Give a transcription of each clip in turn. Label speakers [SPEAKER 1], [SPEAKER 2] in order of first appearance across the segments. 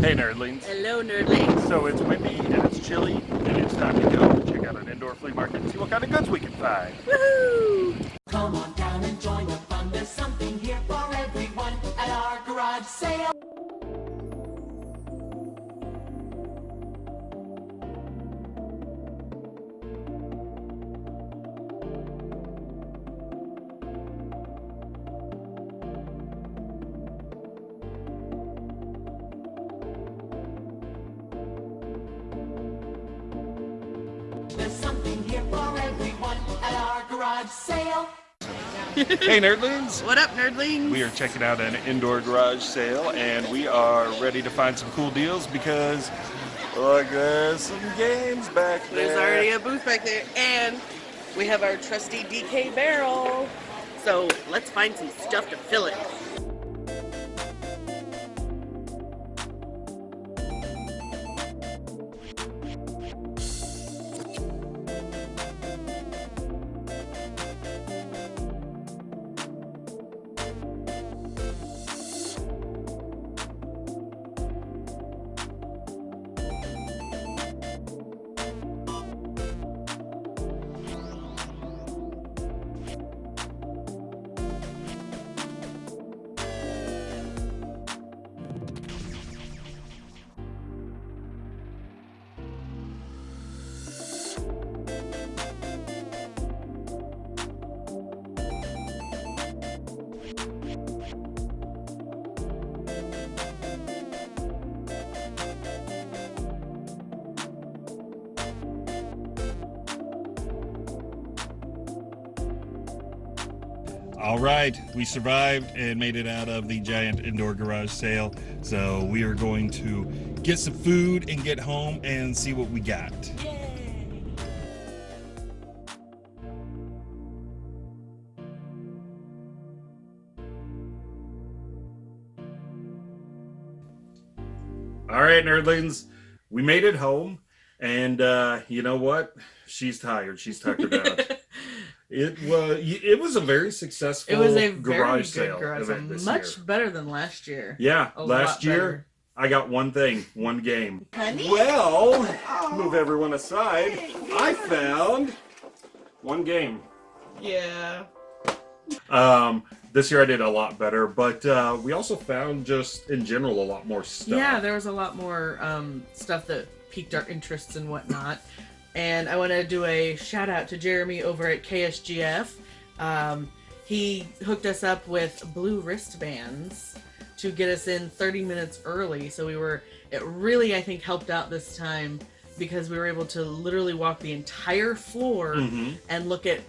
[SPEAKER 1] Hey nerdlings.
[SPEAKER 2] Hello nerdlings.
[SPEAKER 1] So it's windy and it's chilly and it's time to go check out an indoor flea market and see what kind of goods we can find.
[SPEAKER 2] Woohoo!
[SPEAKER 3] Come on down and join the fun. There's something here for everyone at our garage sale. Garage sale.
[SPEAKER 1] hey nerdlings.
[SPEAKER 2] What up nerdlings?
[SPEAKER 1] We are checking out an indoor garage sale and we are ready to find some cool deals because look there's some games back there.
[SPEAKER 2] There's already a booth back there and we have our trusty DK barrel. So let's find some stuff to fill it.
[SPEAKER 4] All right, we survived and made it out of the giant indoor garage sale. So we are going to get some food and get home and see what we got.
[SPEAKER 1] All right nerdlings, we made it home and uh, you know what? She's tired. She's tuckered out. It was it was a very successful
[SPEAKER 2] It was a very
[SPEAKER 1] garage
[SPEAKER 2] good
[SPEAKER 1] sale
[SPEAKER 2] garage sale.
[SPEAKER 1] event
[SPEAKER 2] Much
[SPEAKER 1] year.
[SPEAKER 2] better than last year.
[SPEAKER 1] Yeah,
[SPEAKER 2] A
[SPEAKER 1] last year
[SPEAKER 2] better.
[SPEAKER 1] I got one thing, one game.
[SPEAKER 2] Honey?
[SPEAKER 1] Well, move everyone aside. I found one game.
[SPEAKER 2] Yeah.
[SPEAKER 1] Um, this year I did a lot better, but uh, we also found just in general a lot more stuff.
[SPEAKER 2] Yeah, there was a lot more um, stuff that piqued our interests and whatnot. And I want to do a shout out to Jeremy over at KSGF. Um, he hooked us up with blue wristbands to get us in 30 minutes early. So we were, it really, I think, helped out this time because we were able to literally walk the entire floor
[SPEAKER 1] Mhm.
[SPEAKER 2] and look at,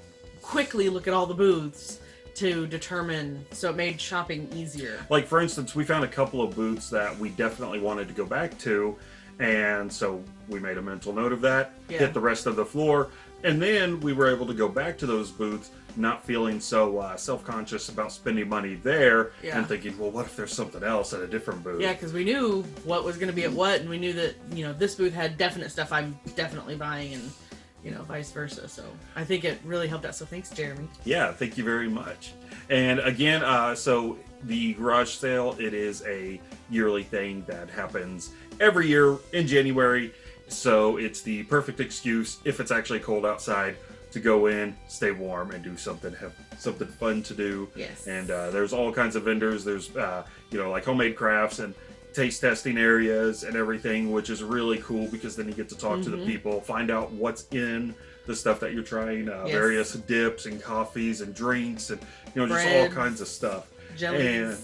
[SPEAKER 2] quickly look at all the booths to determine. So it made shopping easier.
[SPEAKER 1] Like for instance, we found a couple of booths that we definitely wanted to go back to, and so we made a mental note of that.
[SPEAKER 2] Yeah.
[SPEAKER 1] Hit the rest of the floor, and then we were able to go back to those booths, not feeling so uh, self-conscious about spending money there,
[SPEAKER 2] Yeah.
[SPEAKER 1] and thinking, well, what if there's something else at a different booth?
[SPEAKER 2] Yeah, because we knew what was going to be at what, and we knew that you know this booth had definite stuff I'm definitely buying, and you know vice versa. So I think it really helped out. So thanks, Jeremy.
[SPEAKER 1] Yeah, thank you very much. And again, uh, so the garage sale, it is a yearly thing that happens every year in January. So it's the perfect excuse, if it's actually cold outside, to go in, stay warm, and do something, have something fun to do.
[SPEAKER 2] Yes.
[SPEAKER 1] And uh, there's all kinds of vendors. There's, uh, you know, like homemade crafts and taste testing areas and everything, which is really cool because then you get to talk to the
[SPEAKER 2] Mhm.
[SPEAKER 1] people, find out what's in the stuff that you're trying, uh,
[SPEAKER 2] Yes.
[SPEAKER 1] various dips and coffees and drinks and you know just all kinds of stuff.
[SPEAKER 2] Jellies.
[SPEAKER 1] And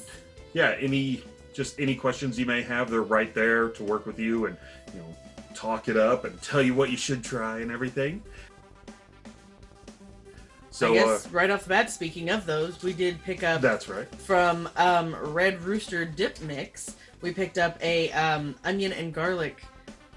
[SPEAKER 1] yeah, any just any questions you may have, they're right there to work with you and you know talk it up and tell you what you should try and everything. So
[SPEAKER 2] I guess
[SPEAKER 1] uh,
[SPEAKER 2] right off the bat, speaking of those, we did pick up
[SPEAKER 1] that's right.
[SPEAKER 2] from um, Red Rooster Dip Mix. We picked up a um, onion and garlic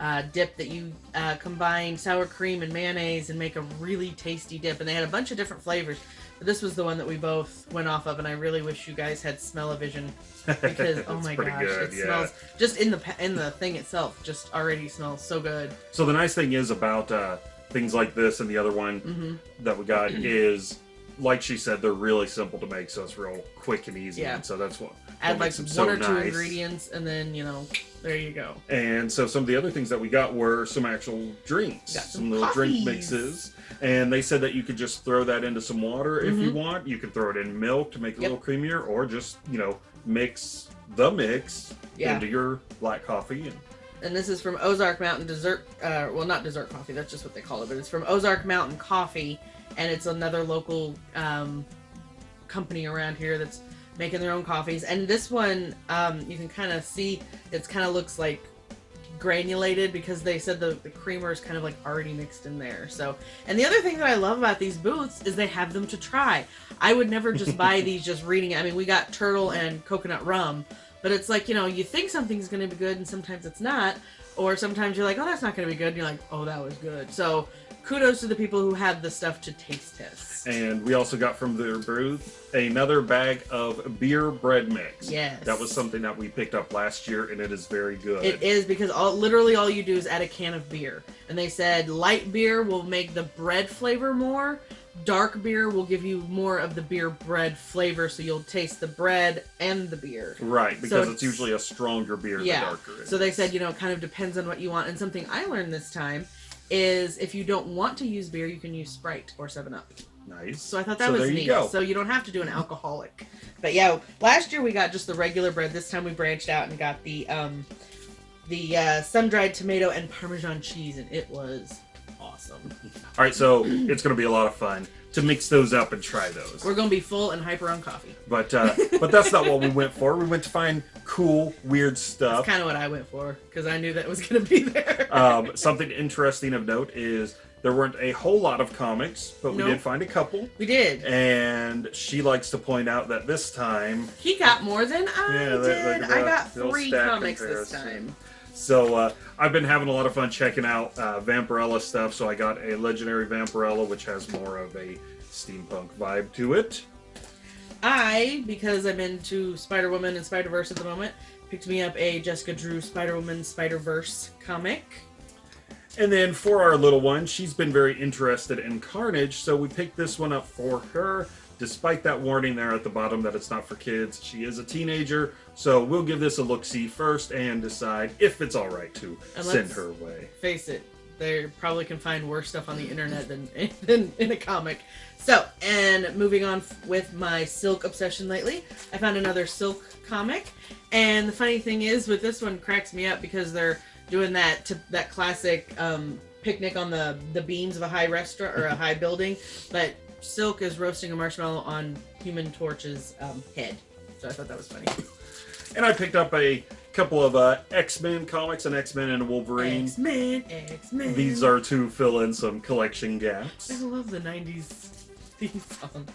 [SPEAKER 2] uh, dip that you uh, combine sour cream and mayonnaise and make a really tasty dip. And they had a bunch of different flavors. But this was the one that we both went off of, and I really wish you guys had smell-o-vision because oh my gosh,
[SPEAKER 1] good,
[SPEAKER 2] it
[SPEAKER 1] yeah.
[SPEAKER 2] smells just in the in the thing itself just already smells so good.
[SPEAKER 1] So the nice thing is about uh, things like this and the other one
[SPEAKER 2] hmm
[SPEAKER 1] that we got is, like she said, they're really simple to make, so it's real quick and easy.
[SPEAKER 2] Yeah.
[SPEAKER 1] And so that's what
[SPEAKER 2] add
[SPEAKER 1] That
[SPEAKER 2] like one
[SPEAKER 1] so
[SPEAKER 2] or two
[SPEAKER 1] nice.
[SPEAKER 2] ingredients, and then you know, there you go.
[SPEAKER 1] And so some of the other things that we got were some actual drinks,
[SPEAKER 2] Got
[SPEAKER 1] some,
[SPEAKER 2] some
[SPEAKER 1] little drink mixes. And they said that you could just throw that into some water if you
[SPEAKER 2] Mhm.
[SPEAKER 1] want. You could throw it in milk to make it
[SPEAKER 2] Yep.
[SPEAKER 1] a little creamier, or just you know mix the mix
[SPEAKER 2] Yeah.
[SPEAKER 1] into your black coffee. And
[SPEAKER 2] And this is from Ozark Mountain Dessert. Uh, well, not dessert coffee. That's just what they call it. But it's from Ozark Mountain Coffee, and it's another local um, company around here that's making their own coffees. And this one, um, you can kind of see, it's kind of looks like granulated because they said the, the creamer is kind of like already mixed in there. So, and the other thing that I love about these booths is they have them to try. I would never just buy these just reading it. I mean, we got turtle and coconut rum, but it's like, you know, you think something's going to be good and sometimes it's not. Or sometimes you're like, oh, that's not going to be good. And you're like, oh, that was good. So kudos to the people who had the stuff to taste test.
[SPEAKER 1] And we also got from their booth another bag of beer bread mix.
[SPEAKER 2] Yes.
[SPEAKER 1] That was something that we picked up last year, and it is very good.
[SPEAKER 2] It is because all literally all you do is add a can of beer. And they said light beer will make the bread flavor more. Dark beer will give you more of the beer bread flavor, so you'll taste the bread and the beer.
[SPEAKER 1] Right,
[SPEAKER 2] So
[SPEAKER 1] because it's,
[SPEAKER 2] it's-
[SPEAKER 1] usually a stronger beer the
[SPEAKER 2] Yeah.
[SPEAKER 1] darker. it
[SPEAKER 2] So they said, you know, it kind of depends on what you want. And something I learned this time is if you don't want to use beer, you can use Sprite or 7 Up.
[SPEAKER 1] nice.
[SPEAKER 2] So I thought that
[SPEAKER 1] So
[SPEAKER 2] was
[SPEAKER 1] there you
[SPEAKER 2] neat.
[SPEAKER 1] go.
[SPEAKER 2] So you don't have to do an alcoholic. But yeah, last year we got just the regular bread. This time we branched out and got the um the uh, sun-dried tomato and parmesan cheese, and it was awesome.
[SPEAKER 1] All right, so it's going to be a lot of fun to mix those up and try those.
[SPEAKER 2] We're gonna be full and hyper on coffee.
[SPEAKER 1] But uh, but that's not what we went for. We went to find cool, weird stuff.
[SPEAKER 2] That's kind of what I went for because I knew that was gonna be there.
[SPEAKER 1] Um, something interesting of note is there weren't a whole lot of comics, but we did find a couple.
[SPEAKER 2] we did.
[SPEAKER 1] And she likes to point out that this time,
[SPEAKER 2] He got more than I
[SPEAKER 1] Yeah,
[SPEAKER 2] did. I got three comics this time.
[SPEAKER 1] So uh, I've been having a lot of fun checking out uh, Vampirella stuff. So I got a legendary Vampirella, which has more of a steampunk vibe to it.
[SPEAKER 2] I, because I'm into Spider Woman and Spider Verse at the moment, picked me up a Jessica Drew Spider Woman Spider Verse comic.
[SPEAKER 1] And then for our little one, she's been very interested in Carnage, so we picked this one up for her. Despite that warning there at the bottom that it's not for kids, she is a teenager, so we'll give this a look see first and decide if it's all right to
[SPEAKER 2] And
[SPEAKER 1] send her away.
[SPEAKER 2] Face it, they probably can find worse stuff on the internet than, than in a comic. So, and moving on with my Silk obsession lately, I found another Silk comic. And the funny thing is, with this one, cracks me up because they're doing that to, that classic um, picnic on the the beams of a high restaurant or a high building, but Silk is roasting a marshmallow on Human Torch's um, head. So I thought that was funny.
[SPEAKER 1] And I picked up a couple of uh, X Men comics, an X Men and a Wolverine.
[SPEAKER 2] X Men, X Men.
[SPEAKER 1] These are to fill in some collection gaps.
[SPEAKER 2] I love the '90s theme song.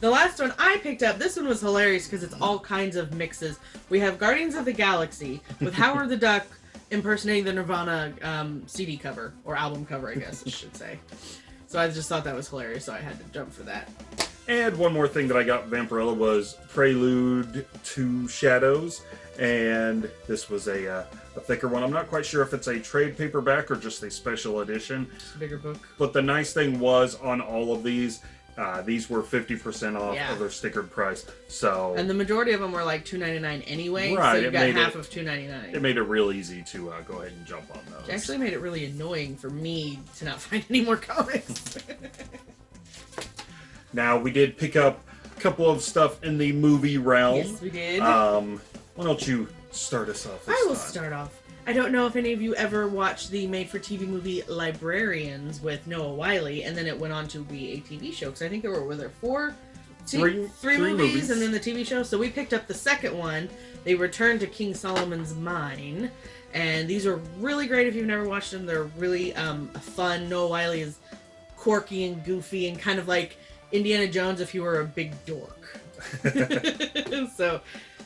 [SPEAKER 2] The last one I picked up, this one was hilarious because it's all kinds of mixes. We have Guardians of the Galaxy with Howard the Duck impersonating the Nirvana um, CD cover, or album cover, I guess I should say. So I just thought that was hilarious, so I had to jump for that.
[SPEAKER 1] And one more thing that I got Vampirella was Prelude to Shadows, and this was a, uh, a thicker one. I'm not quite sure if it's a trade paperback or just a special edition,
[SPEAKER 2] a bigger book.
[SPEAKER 1] but the nice thing was on all of these, uh, these were 50% off
[SPEAKER 2] Yeah.
[SPEAKER 1] of their stickered price. So
[SPEAKER 2] And the majority of them were like two ninety nine anyway, so you got half
[SPEAKER 1] it-
[SPEAKER 2] of two ninety nine.
[SPEAKER 1] it made it real easy to uh, go ahead and jump on those.
[SPEAKER 2] It actually made it really annoying for me to not find any more comics.
[SPEAKER 1] Now, we did pick up a couple of stuff in the movie realm.
[SPEAKER 2] yes, we did.
[SPEAKER 1] Um, why don't you start us off
[SPEAKER 2] I will
[SPEAKER 1] time?
[SPEAKER 2] start off. I don't know if any of you ever watched the made-for-TV movie Librarians with Noah Wyle, and then it went on to be a TV show. Because I think there were were there four, t-
[SPEAKER 1] Three-
[SPEAKER 2] three
[SPEAKER 1] three
[SPEAKER 2] movies,
[SPEAKER 1] movies.
[SPEAKER 2] and then the TV show. So we picked up the second one. They returned to King Solomon's Mine, and these are really great if you've never watched them. They're really um, fun. Noah Wyle is quirky and goofy, and kind of like Indiana Jones if you were a big dork. so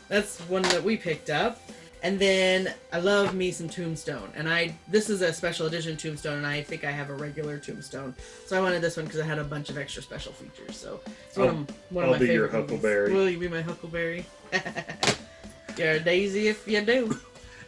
[SPEAKER 2] that's one that we picked up. And then I love me some Tombstone, and I this is a special edition Tombstone, and I think I have a regular Tombstone, so I wanted this one because it had a bunch of extra special features. So it's one,
[SPEAKER 1] I'll-
[SPEAKER 2] of, one
[SPEAKER 1] I'll
[SPEAKER 2] of my
[SPEAKER 1] be your
[SPEAKER 2] favorite movies.
[SPEAKER 1] Huckleberry.
[SPEAKER 2] Will you be my Huckleberry? You're a daisy if you do.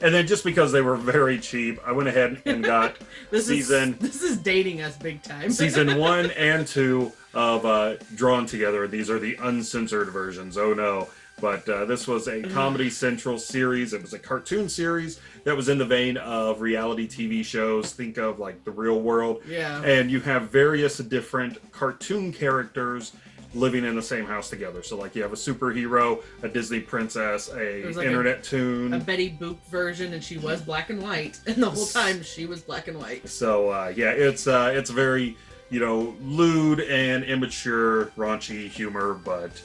[SPEAKER 1] And then just because they were very cheap, I went ahead and got
[SPEAKER 2] This
[SPEAKER 1] Season-
[SPEAKER 2] is this is dating us big time.
[SPEAKER 1] season one and two of uh, drawn together. These are the uncensored versions. Oh no. But uh, this was a Comedy Central series. It was a cartoon series that was in the vein of reality TV shows. Think of like The Real World.
[SPEAKER 2] Yeah.
[SPEAKER 1] And you have various different cartoon characters living in the same house together. So like you have a superhero, a Disney princess, a
[SPEAKER 2] like
[SPEAKER 1] internet toon.
[SPEAKER 2] a Betty Boop version, and she was black and white, and the whole time she was black and white.
[SPEAKER 1] So uh, yeah, it's uh, it's very you know lewd and immature, raunchy humor, but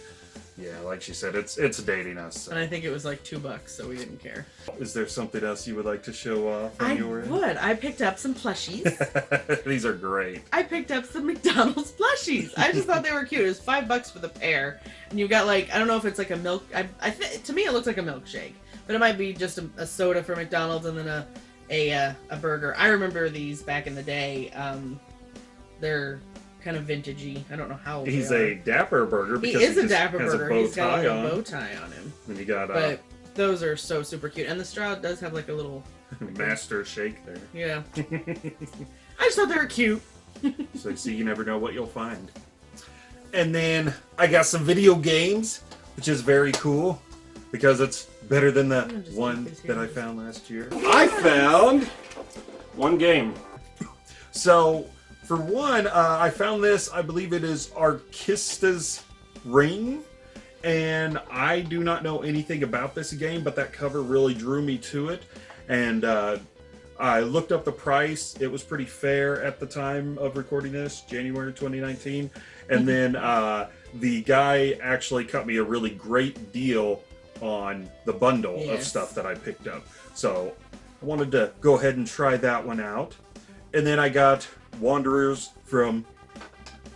[SPEAKER 1] yeah, like she said, it's it's dating us.
[SPEAKER 2] And I think it was like two bucks, so we didn't care.
[SPEAKER 1] Is there something else you would like to show off
[SPEAKER 2] I would. I picked up some plushies.
[SPEAKER 1] These are great.
[SPEAKER 2] I picked up some McDonald's plushies. I just thought they were cute. It was five bucks for the pair, and you've got like I don't know if it's like a milk. I, I th- to me it looks like a milkshake, but it might be just a, a soda for McDonald's and then a a uh, a burger. I remember these back in the day. Um, they're kind of vintagey. I don't know how old
[SPEAKER 1] He's a dapper burger
[SPEAKER 2] are. He
[SPEAKER 1] because
[SPEAKER 2] is a dapper
[SPEAKER 1] has
[SPEAKER 2] burger.
[SPEAKER 1] A
[SPEAKER 2] He's got like,
[SPEAKER 1] on.
[SPEAKER 2] a bow tie on him.
[SPEAKER 1] And you got uh,
[SPEAKER 2] But those are so super cute, and the straw does have like a little
[SPEAKER 1] master shake there.
[SPEAKER 2] yeah. I just thought they were cute.
[SPEAKER 1] So you see, you never know what you'll find. And then I got some video games, which is very cool because it's better than the one that I found last year. I found one game. So for one, uh, I found this. I believe it is Arkista's Ring. And I do not know anything about this game, but that cover really drew me to it. And uh, I looked up the price. It was pretty fair at the time of recording this, January 2019. And then uh, the guy actually cut me a really great deal on the bundle of stuff that I picked up. So I wanted to go ahead and try that one out. And then I got Wanderers from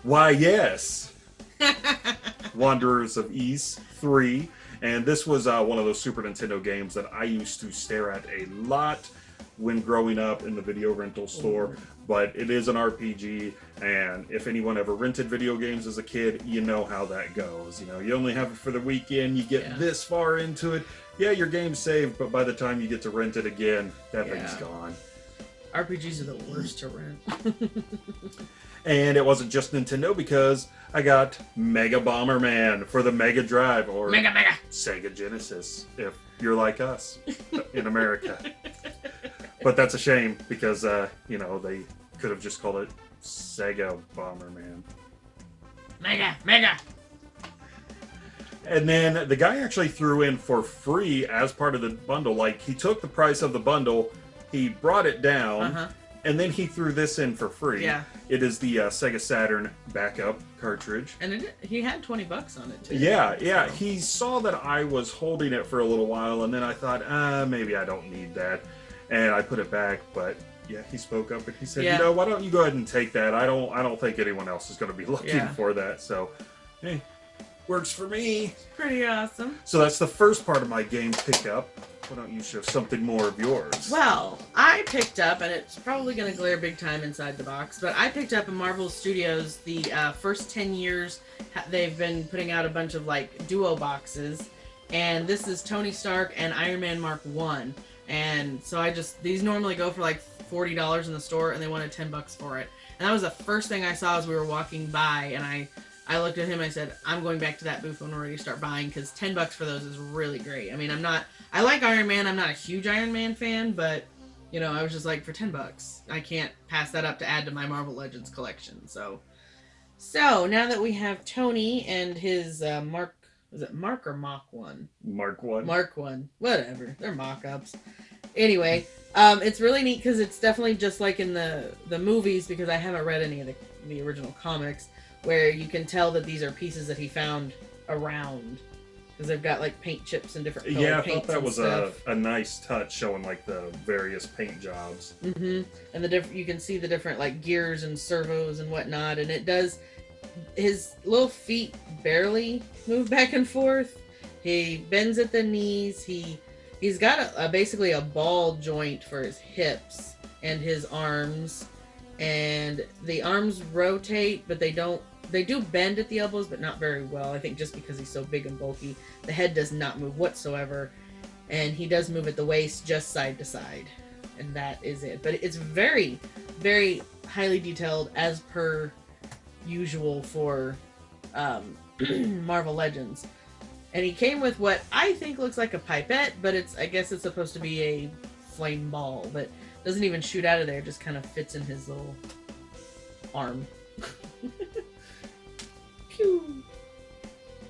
[SPEAKER 1] Why Yes. Wanderers of Ys 3. And this was uh, one of those Super Nintendo games that I used to stare at a lot when growing up in the video rental store. But it is an RPG, and if anyone ever rented video games as a kid, you know how that goes. You know, you only have it for the weekend, you get
[SPEAKER 2] Yeah.
[SPEAKER 1] this far into it. Yeah, your game's saved, but by the time you get to rent it again, that thing's gone.
[SPEAKER 2] RPGs are the worst to rent.
[SPEAKER 1] And it wasn't just Nintendo because I got Mega Bomberman for the Mega Drive or
[SPEAKER 2] mega mega.
[SPEAKER 1] Sega Genesis if you're like us in America. but that's a shame because uh, you know they could have just called it Sega Bomberman.
[SPEAKER 2] Mega mega.
[SPEAKER 1] And then the guy actually threw in for free as part of the bundle. Like he took the price of the bundle, he brought it down,
[SPEAKER 2] Uh-huh.
[SPEAKER 1] and then he threw this in for free.
[SPEAKER 2] Yeah.
[SPEAKER 1] It is the uh, Sega Saturn backup cartridge.
[SPEAKER 2] And it, he had 20 bucks on it too.
[SPEAKER 1] Yeah, yeah.
[SPEAKER 2] So-
[SPEAKER 1] He saw that I was holding it for a little while, and then I thought, ah, maybe I don't need that, and I put it back. But yeah, he spoke up and he said,
[SPEAKER 2] Yeah.
[SPEAKER 1] you know, why don't you go ahead and take that? I don't, I don't think anyone else is going to be looking
[SPEAKER 2] Yeah.
[SPEAKER 1] for that. So, hey, works for me.
[SPEAKER 2] Pretty awesome.
[SPEAKER 1] So that's the first part of my game pickup. Why don't you show something more of yours?
[SPEAKER 2] Well, I picked up, and it's probably going to glare big time inside the box, but I picked up in Marvel Studios the uh, first 10 years they've been putting out a bunch of like duo boxes, and this is Tony Stark and Iron Man Mark 1. And so I just, these normally go for like $40 in the store, and they wanted 10 bucks for it. And that was the first thing I saw as we were walking by, and I. I looked at him. I said, "I'm going back to that booth when we're ready to start buying because ten bucks for those is really great. I mean, I'm not. I like Iron Man. I'm not a huge Iron Man fan, but you know, I was just like, for ten bucks, I can't pass that up to add to my Marvel Legends collection. So, so now that we have Tony and his uh, Mark, was it Mark or Mock one?
[SPEAKER 1] Mark one.
[SPEAKER 2] Mark one, whatever. They're mock-ups. Anyway, um, it's really neat because it's definitely just like in the the movies because I haven't read any of the the original comics where you can tell that these are pieces that he found around because they've got like paint chips and different
[SPEAKER 1] yeah, I thought that was
[SPEAKER 2] stuff.
[SPEAKER 1] a, a nice touch showing like the various paint jobs.
[SPEAKER 2] Mm-hmm. And the different you can see the different like gears and servos and whatnot, and it does. His little feet barely move back and forth. He bends at the knees. He he's got a, a basically a ball joint for his hips and his arms, and the arms rotate, but they don't. They do bend at the elbows, but not very well. I think just because he's so big and bulky, the head does not move whatsoever, and he does move at the waist just side to side and that is it. But it's very, very highly detailed as per usual for um, Marvel Legends. And he came with what I think looks like a pipette, but it's I guess it's supposed to be a flame ball that doesn't even shoot out of there, just kind of fits in his little arm. Pew.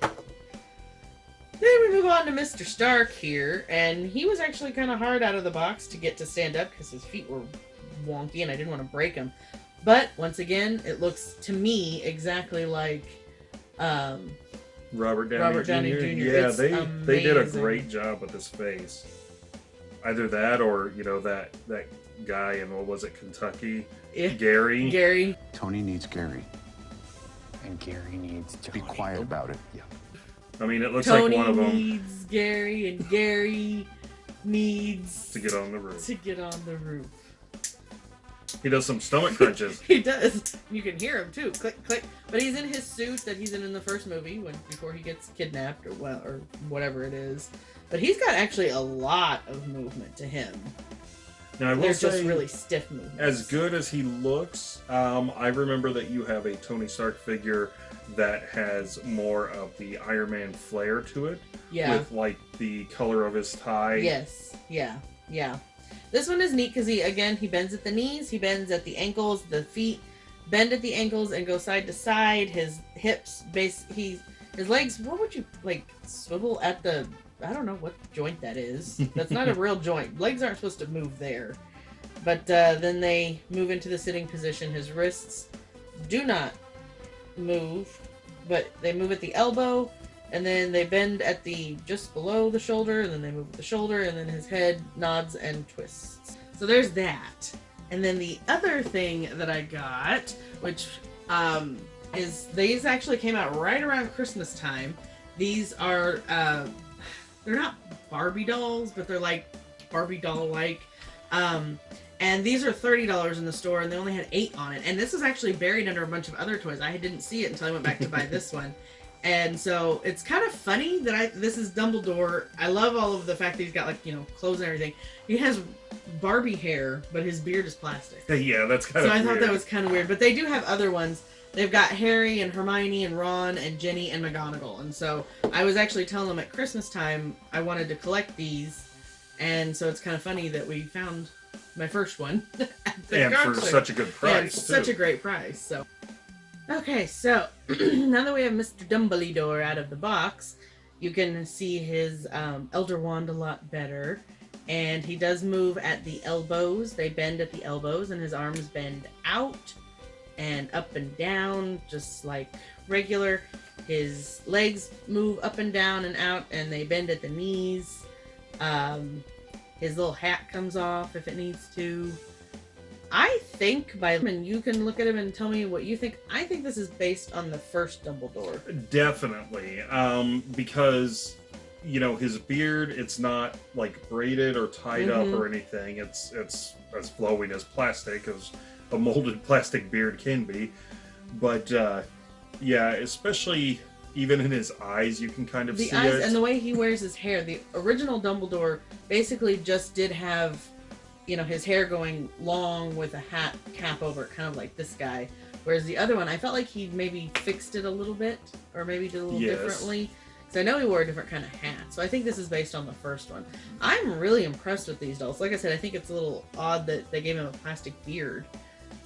[SPEAKER 2] Then we move on to Mr. Stark here, and he was actually kind of hard out of the box to get to stand up because his feet were wonky and I didn't want to break them. But once again, it looks to me exactly like um,
[SPEAKER 1] Robert Downey,
[SPEAKER 2] Robert Downey
[SPEAKER 1] Jr.
[SPEAKER 2] Jr.
[SPEAKER 1] Yeah,
[SPEAKER 2] It's
[SPEAKER 1] they they did a great job with his face. Either that or you know that that guy in what was it Kentucky
[SPEAKER 2] eh,
[SPEAKER 1] Gary.
[SPEAKER 2] Gary.
[SPEAKER 5] Tony needs Gary. And Gary needs to be quiet about it. Yeah.
[SPEAKER 1] I mean, it looks
[SPEAKER 2] Tony
[SPEAKER 1] like one of them
[SPEAKER 2] needs Gary, and Gary needs
[SPEAKER 1] to get on the roof.
[SPEAKER 2] to get on the roof.
[SPEAKER 1] He does some stomach crunches.
[SPEAKER 2] He does. You can hear him too. Click, click. But he's in his suit that he's in in the first movie when before he gets kidnapped or well or whatever it is. But he's got actually a lot of movement to him.
[SPEAKER 1] Now I will
[SPEAKER 2] They're
[SPEAKER 1] say,
[SPEAKER 2] just really stiff movements.
[SPEAKER 1] as good as he looks, um, I remember that you have a Tony Stark figure that has more of the Iron Man flair to it,
[SPEAKER 2] Yeah.
[SPEAKER 1] with like the color of his tie.
[SPEAKER 2] Yes. Yeah. Yeah. This one is neat because he again he bends at the knees, he bends at the ankles, the feet bend at the ankles and go side to side. His hips base he his legs. What would you like swivel at the? I don't know what joint that is. That's not a real joint. Legs aren't supposed to move there. But uh, then they move into the sitting position. His wrists do not move, but they move at the elbow and then they bend at the just below the shoulder and then they move at the shoulder and then his head nods and twists so there's that and then the other thing that i got which um, is these actually came out right around christmas time these are uh, they're not barbie dolls but they're like barbie doll like um, and these are $30 in the store and they only had eight on it and this is actually buried under a bunch of other toys i didn't see it until i went back to buy this one and so it's kind of funny that I this is Dumbledore. I love all of the fact that he's got like you know clothes and everything. He has Barbie hair, but his beard is plastic.
[SPEAKER 1] Yeah, that's kind
[SPEAKER 2] So
[SPEAKER 1] of.
[SPEAKER 2] I thought that was kind of weird. But they do have other ones. They've got Harry and Hermione and Ron and Ginny and McGonagall. And so I was actually telling them at Christmas time I wanted to collect these, and so it's kind of funny that we found my first one
[SPEAKER 1] and for such a good price.
[SPEAKER 2] such a great price. So, okay, so now that we have Mr. Dumbledore out of the box, you can see his um, Elder Wand a lot better, and he does move at the elbows. They bend at the elbows, and his arms bend out and up and down, just like regular. His legs move up and down and out, and they bend at the knees. Um, his little hat comes off if it needs to. I think by and you can look at him and tell me what you think. I think this is based on the first Dumbledore.
[SPEAKER 1] Definitely, um, because you know his beard. It's not like braided or tied
[SPEAKER 2] Mhm.
[SPEAKER 1] up or anything. It's it's as flowing as plastic as a molded plastic beard can be. But uh, yeah, especially even in his eyes, you can kind of
[SPEAKER 2] The
[SPEAKER 1] see
[SPEAKER 2] eyes
[SPEAKER 1] it.
[SPEAKER 2] and the way he wears his hair. The original Dumbledore basically just did have, you know, his hair going long with a hat cap over it, kind of like this guy. Whereas the other one, I felt like he maybe fixed it a little bit, or maybe did a little
[SPEAKER 1] Yes.
[SPEAKER 2] differently. Because I know he wore a different kind of hat, so I think this is based on the first one. I'm really impressed with these dolls. Like I said, I think it's a little odd that they gave him a plastic beard,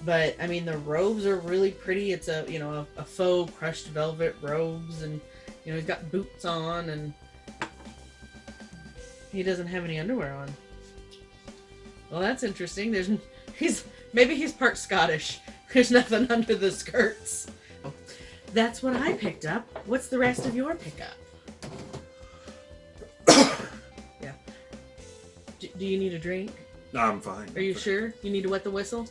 [SPEAKER 2] but I mean the robes are really pretty. It's a you know a, a faux crushed velvet robes, and you know he's got boots on, and he doesn't have any underwear on. Well, that's interesting. There's he's maybe he's part Scottish. There's nothing under the skirts. That's what I picked up. What's the rest of your pickup? yeah. D- do you need a drink?
[SPEAKER 1] No, I'm fine.
[SPEAKER 2] Are you sure? You need to wet the whistle?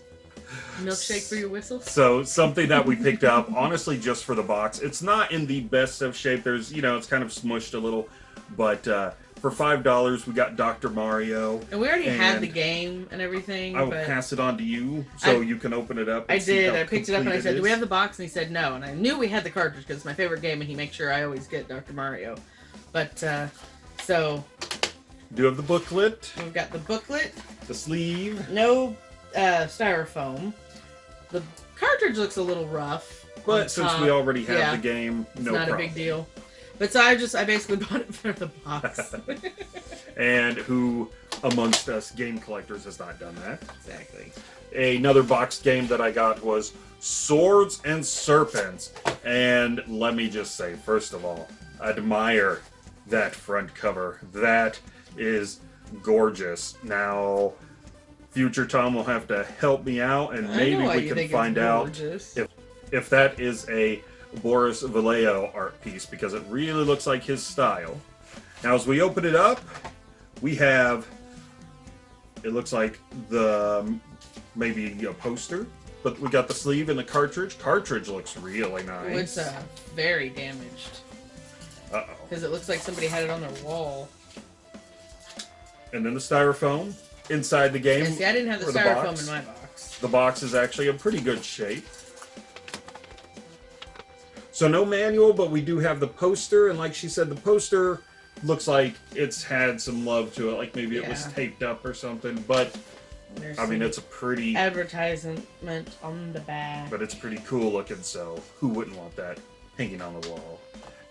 [SPEAKER 2] Milkshake for your whistle?
[SPEAKER 1] So something that we picked up, honestly, just for the box. It's not in the best of shape. There's, you know, it's kind of smushed a little, but uh, for five dollars, we got Doctor Mario.
[SPEAKER 2] And we already had the game and everything,
[SPEAKER 1] I will
[SPEAKER 2] but
[SPEAKER 1] pass it on to you so
[SPEAKER 2] I-
[SPEAKER 1] you can open it up.
[SPEAKER 2] I did. I picked it up and I said, "Do we have the box?" And he said, "No." And I knew we had the cartridge because it's my favorite game, and he makes sure I always get Dr. Mario. But uh, so
[SPEAKER 1] Do you have the booklet,
[SPEAKER 2] we've got the booklet,
[SPEAKER 1] the sleeve?
[SPEAKER 2] no uh, styrofoam. The cartridge looks a little rough.
[SPEAKER 1] But since we already have
[SPEAKER 2] Yeah.
[SPEAKER 1] the game,
[SPEAKER 2] It's
[SPEAKER 1] no
[SPEAKER 2] not
[SPEAKER 1] problem.
[SPEAKER 2] a big deal. But so I just I basically bought it for the box.
[SPEAKER 1] And who amongst us game collectors has not done that?
[SPEAKER 2] exactly.
[SPEAKER 1] Another boxed game that I got was Swords and Serpents. And let me just say, first of all, admire that front cover. That is gorgeous. Now, future Tom will have to help me out, and
[SPEAKER 2] I
[SPEAKER 1] maybe we can find out if if that is a Boris Vallejo art piece because it really looks like his style. Now, as we open it up, we have it looks like the maybe a poster, but we got the sleeve and the cartridge. Cartridge looks really nice.
[SPEAKER 2] It's uh, very damaged
[SPEAKER 1] Uh oh.
[SPEAKER 2] because it looks like somebody had it on their wall.
[SPEAKER 1] And then the styrofoam inside the game.
[SPEAKER 2] And see, I didn't have the
[SPEAKER 1] or the box.
[SPEAKER 2] in my box.
[SPEAKER 1] The box is actually in pretty good shape. So no manual, but we do have the poster, and like she said, the poster looks like it's had some love to it, like maybe it was taped up or something. But
[SPEAKER 2] There's
[SPEAKER 1] I mean, it's a pretty,
[SPEAKER 2] advertisement on the back.
[SPEAKER 1] but it's pretty cool looking. So who wouldn't want that hanging on the wall?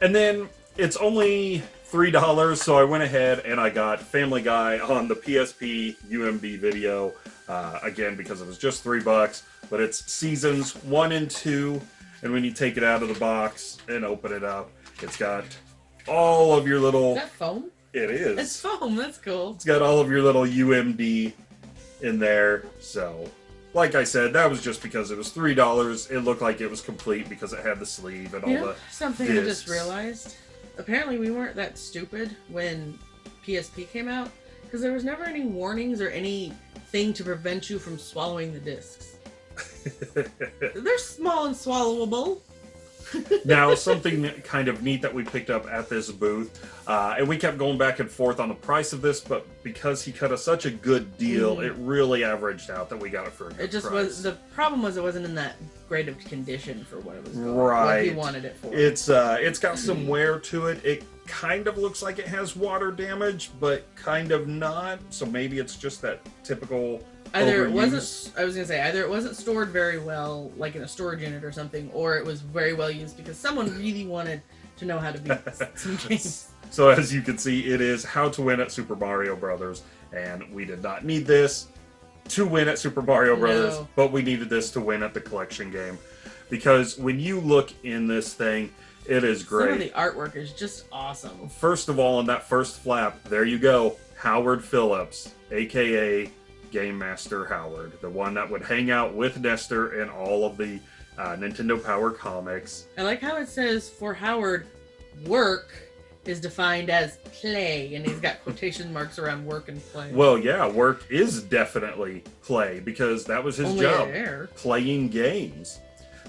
[SPEAKER 1] And then it's only three dollars, so I went ahead and I got Family Guy on the PSP UMD video uh, again because it was just three bucks. But it's seasons one and two, and when you take it out of the box and open it up, it's got all of your little.
[SPEAKER 2] Is that foam?
[SPEAKER 1] It is.
[SPEAKER 2] It's foam. That's cool.
[SPEAKER 1] It's got all of your little UMD in there. So, like I said, that was just because it was three dollars. It looked like it was complete because it had the sleeve and all
[SPEAKER 2] You know,
[SPEAKER 1] the.
[SPEAKER 2] something I just realized. Apparently, we weren't that stupid when PSP came out because there was never any warnings or anything to prevent you from swallowing the discs. They're small and swallowable.
[SPEAKER 1] Now, something kind of neat that we picked up at this booth, uh, and we kept going back and forth on the price of this, but because he cut us such a good deal,
[SPEAKER 2] Mhm.
[SPEAKER 1] it really averaged out that we got it for a good
[SPEAKER 2] It just
[SPEAKER 1] price.
[SPEAKER 2] was the problem was it wasn't in that great of condition for what it was going, what he wanted it for.
[SPEAKER 1] It's uh, it's got some wear to it. It kind of looks like it has water damage, but kind of not. So maybe it's just that typical.
[SPEAKER 2] Either it wasn't I was gonna say either it wasn't stored very well, like in a storage unit or something, or it was very well used because someone really wanted to know how to beat some games.
[SPEAKER 1] So as you can see, it is how to win at Super Mario Brothers, and we did not need this to win at Super Mario Brothers,
[SPEAKER 2] No.
[SPEAKER 1] but we needed this to win at the collection game, because when you look in this thing, it is
[SPEAKER 2] Some of
[SPEAKER 1] great.
[SPEAKER 2] the artwork is just awesome.
[SPEAKER 1] First of all, on that first flap, there you go, Howard Phillips, aka Game Master Howard, the one that would hang out with Nester in all of the uh, Nintendo Power comics.
[SPEAKER 2] I like how it says for Howard, work is defined as play, and he's got quotation marks around work and play.
[SPEAKER 1] Well, yeah, work is definitely play because that was his
[SPEAKER 2] Only
[SPEAKER 1] job, playing games.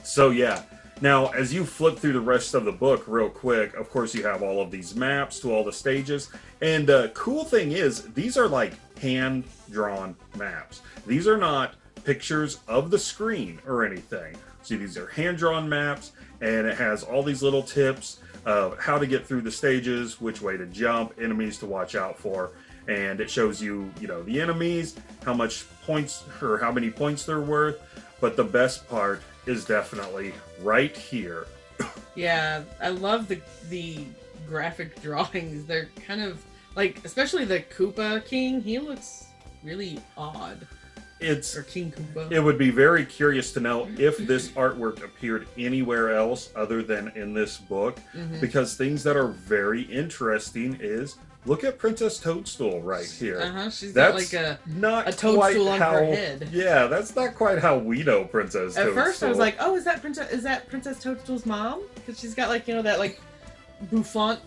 [SPEAKER 1] So yeah. Now, as you flip through the rest of the book real quick, of course you have all of these maps to all the stages. And uh, cool thing is, these are like hand-drawn maps. These are not pictures of the screen or anything. See, these are hand-drawn maps, and it has all these little tips of how to get through the stages, which way to jump, enemies to watch out for, and it shows you, you know, the enemies, how much points or how many points they're worth. But the best part is definitely right here.
[SPEAKER 2] Yeah, I love the the graphic drawings. They're kind of like, especially the Koopa King. He looks really odd,
[SPEAKER 1] It's
[SPEAKER 2] or King Koopa.
[SPEAKER 1] it would be very curious to know if this artwork appeared anywhere else other than in this book
[SPEAKER 2] Mhm.
[SPEAKER 1] because things that are very interesting is look at Princess Toadstool right here.
[SPEAKER 2] Uh-huh, she's got
[SPEAKER 1] That's
[SPEAKER 2] like a.
[SPEAKER 1] not
[SPEAKER 2] a toadstool on her head.
[SPEAKER 1] Yeah, that's not quite how we know Princess
[SPEAKER 2] At
[SPEAKER 1] Toadstool.
[SPEAKER 2] first, I was like, "Oh, is that Princess? Is that Princess Toadstool's mom? Because she's got like you know that like bouffant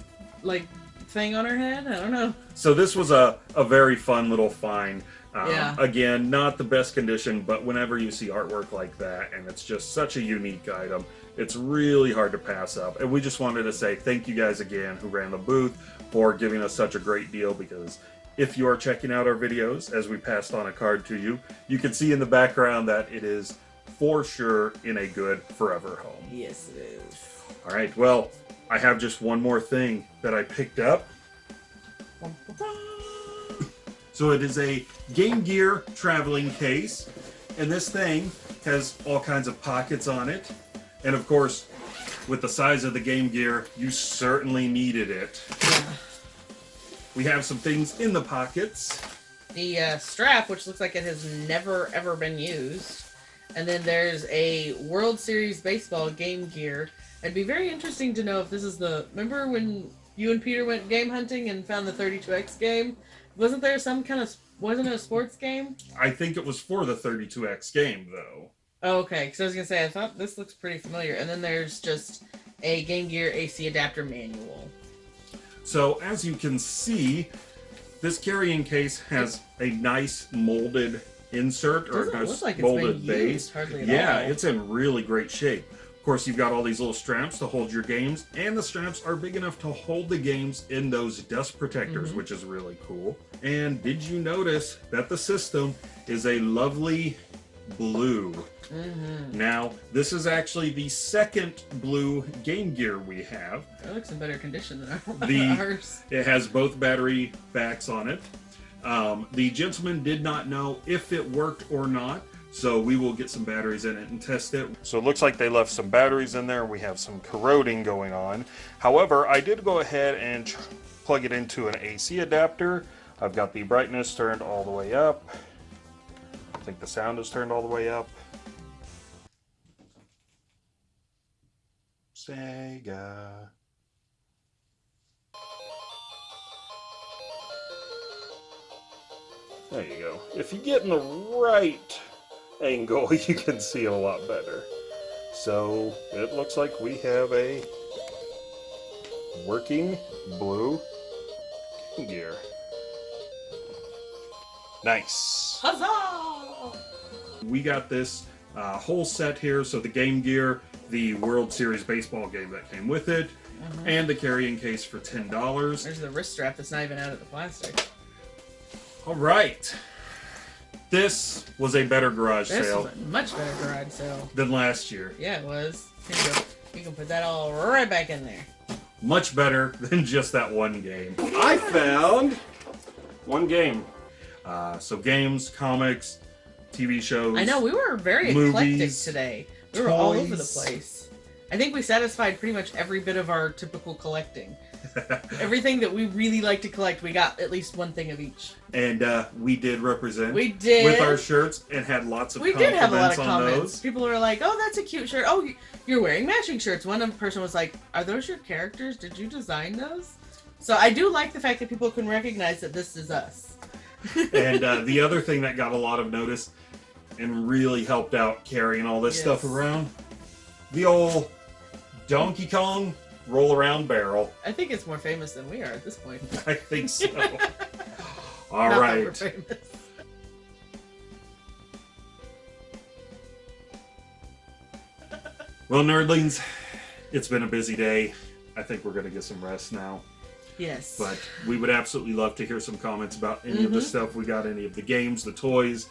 [SPEAKER 2] like thing on her head. I don't know.
[SPEAKER 1] So this was a, a very fun little find. Um,
[SPEAKER 2] Yeah.
[SPEAKER 1] Again, not the best condition, but whenever you see artwork like that, and it's just such a unique item, it's really hard to pass up. And we just wanted to say thank you guys again who ran the booth for giving us such a great deal because if you are checking out our videos, as we passed on a card to you, you can see in the background that it is for sure in a good forever home.
[SPEAKER 2] Yes, it is.
[SPEAKER 1] All right, well, I have just one more thing that I picked up. So it is a Game Gear traveling case, and this thing has all kinds of pockets on it. And of course, with the size of the Game Gear, you certainly needed it.
[SPEAKER 2] Yeah.
[SPEAKER 1] We have some things in the pockets.
[SPEAKER 2] The uh, strap, which looks like it has never ever been used, and then there's a World Series baseball Game Gear. It'd be very interesting to know if this is the. Remember when you and Peter went game hunting and found the 32X game? Wasn't there some kind of. Wasn't it a sports game?
[SPEAKER 1] I think it was for the 32X game, though.
[SPEAKER 2] Oh, okay, because I was gonna say I thought this looks pretty familiar, and then there's just a Game Gear AC adapter manual.
[SPEAKER 1] So as you can see, this carrying case has a nice molded insert or a
[SPEAKER 2] Doesn't
[SPEAKER 1] nice
[SPEAKER 2] look like
[SPEAKER 1] molded base.
[SPEAKER 2] used hardly at
[SPEAKER 1] yeah,
[SPEAKER 2] all.
[SPEAKER 1] it's in really great shape. Of course, you've got all these little straps to hold your games, and the straps are big enough to hold the games in those dust protectors,
[SPEAKER 2] Mm-hmm.
[SPEAKER 1] which is really cool. And did you notice that the system is a lovely blue?
[SPEAKER 2] Mm-hmm.
[SPEAKER 1] Now, this is actually the second blue Game Gear we have.
[SPEAKER 2] It looks in better condition than our-
[SPEAKER 1] The-
[SPEAKER 2] ours.
[SPEAKER 1] It has both battery backs on it. Um, the gentleman did not know if it worked or not, so we will get some batteries in it and test it. So it looks like they left some batteries in there. We have some corroding going on. However, I did go ahead and plug it into an AC adapter. I've got the brightness turned all the way up. I think the sound is turned all the way up. Sega. There you go. If you get in the right angle, you can see it a lot better. So it looks like we have a working blue gear. Nice.
[SPEAKER 2] Huzzah!
[SPEAKER 1] We got this uh, whole set here. So the Game Gear, the World Series baseball game that came with it, and the carrying case for ten dollars.
[SPEAKER 2] There's the wrist strap that's not even out of the plastic.
[SPEAKER 1] All right. This was a better garage
[SPEAKER 2] This
[SPEAKER 1] sale
[SPEAKER 2] was a much better garage sale.
[SPEAKER 1] than last year.
[SPEAKER 2] Yeah, it was. Here you go. You can put that all right back in there.
[SPEAKER 1] Much better than just that one game. I found one game. Uh, so games, comics, TV shows.
[SPEAKER 2] I know we were very eclectic today. We were all over the place. I think we satisfied pretty much every bit of our typical collecting. Everything that we really like to collect, we got at least one thing of each.
[SPEAKER 1] and uh, we did represent
[SPEAKER 2] We did.
[SPEAKER 1] with our shirts and had lots of
[SPEAKER 2] we did have a lot of comments.
[SPEAKER 1] those.
[SPEAKER 2] People were like, "Oh, that's a cute shirt. Oh, you- you're wearing matching shirts." One person was like, "Are those your characters? Did you design those?" So I do like the fact that people can recognize that this is us.
[SPEAKER 1] and uh, the other thing that got a lot of notice and really helped out carrying all this
[SPEAKER 2] Yes.
[SPEAKER 1] stuff around the old Donkey Kong roll around barrel.
[SPEAKER 2] I think it's more famous than we are at this point.
[SPEAKER 1] I think so. All
[SPEAKER 2] Not
[SPEAKER 1] right. Well, nerdlings, it's been a busy day. I think we're going to get some rest now.
[SPEAKER 2] Yes.
[SPEAKER 1] But we would absolutely love to hear some comments about any of the
[SPEAKER 2] Mhm.
[SPEAKER 1] stuff we got, any of the games, the toys,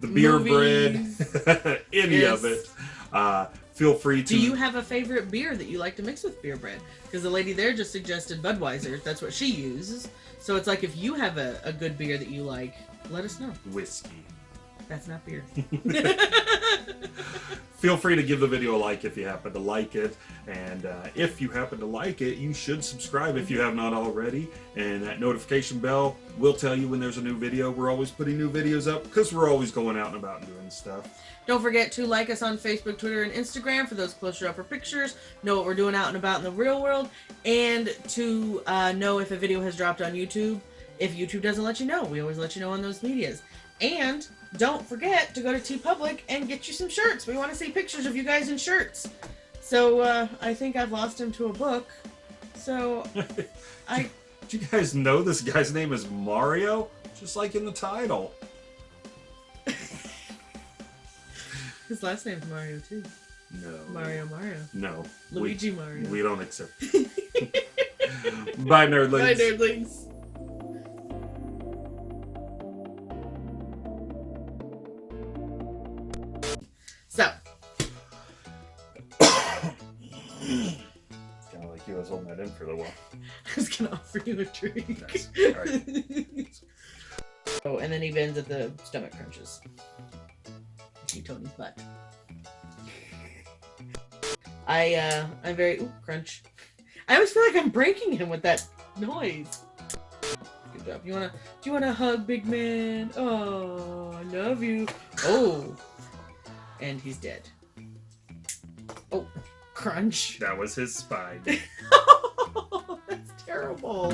[SPEAKER 1] the beer
[SPEAKER 2] Movies.
[SPEAKER 1] bread, any
[SPEAKER 2] Yes.
[SPEAKER 1] of it. Uh, feel free to.
[SPEAKER 2] Do you have a favorite beer that you like to mix with beer bread? Because the lady there just suggested Budweiser. That's what she uses. So it's like if you have a, a good beer that you like, let us know.
[SPEAKER 1] whiskey?
[SPEAKER 2] That's not beer.
[SPEAKER 1] Feel free to give the video a like if you happen to like it. And uh, if you happen to like it, you should subscribe if you have not already. And that notification bell will tell you when there's a new video. We're always putting new videos up because we're always going out and about and doing stuff.
[SPEAKER 2] Don't forget to like us on Facebook, Twitter, and Instagram for those closer upper pictures. Know what we're doing out and about in the real world, and to uh, know if a video has dropped on YouTube. If YouTube doesn't let you know, we always let you know on those medias. And don't forget to go to TeePublic and get you some shirts. We want to see pictures of you guys in shirts. So uh, I think I've lost him to a book. So I
[SPEAKER 1] Do you guys know this guy's name is Mario? Just like in the title.
[SPEAKER 2] his last name's Mario too.
[SPEAKER 1] No.
[SPEAKER 2] Mario Mario.
[SPEAKER 1] No. we-
[SPEAKER 2] Luigi Mario.
[SPEAKER 1] We, don't accept. Bye, nerdlings.
[SPEAKER 2] Bye, nerdlings. So,
[SPEAKER 1] It's kind of like you. Was holding that in for a little while.
[SPEAKER 2] I was gonna offer you a drink.
[SPEAKER 1] Nice.
[SPEAKER 2] Oh, and then he bends at the stomach crunches. Tony's butt. I uh I'm very ooh, crunch. I always feel like I'm breaking him with that noise. Good job. You wanna do you wanna hug, big man? Oh, I love you. Oh, and he's dead. Oh, crunch.
[SPEAKER 1] That was his spine.
[SPEAKER 2] That's terrible.